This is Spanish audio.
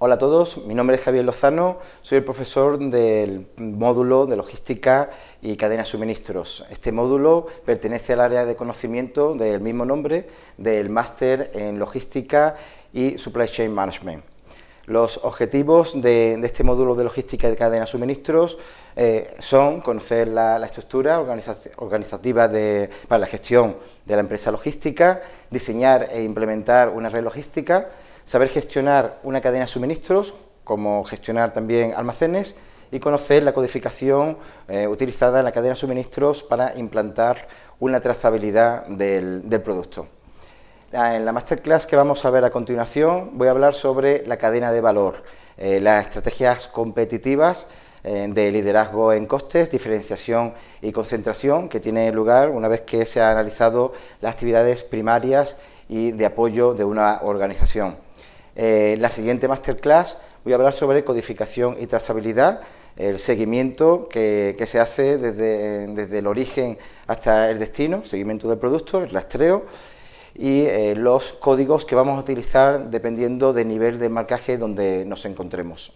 Hola a todos, mi nombre es Javier Lozano, soy el profesor del módulo de Logística y Cadena de Suministros. Este módulo pertenece al área de conocimiento del mismo nombre del Máster en Logística y Supply Chain Management. Los objetivos de, este módulo de Logística y Cadena de Suministros eh, son conocer la, estructura organizativa para la gestión de la empresa logística, diseñar e implementar una red logística, saber gestionar una cadena de suministros, como gestionar también almacenes, y conocer la codificación eh, utilizada en la cadena de suministros para implantar una trazabilidad del, producto. En la masterclass que vamos a ver a continuación voy a hablar sobre la cadena de valor, eh, las estrategias competitivas de liderazgo en costes, diferenciación y concentración que tiene lugar una vez que se han analizado las actividades primarias y de apoyo de una organización. Eh, la siguiente masterclass voy a hablar sobre codificación y trazabilidad, el seguimiento que, se hace desde, el origen hasta el destino, seguimiento del producto, el rastreo y eh, los códigos que vamos a utilizar dependiendo del nivel de marcaje donde nos encontremos.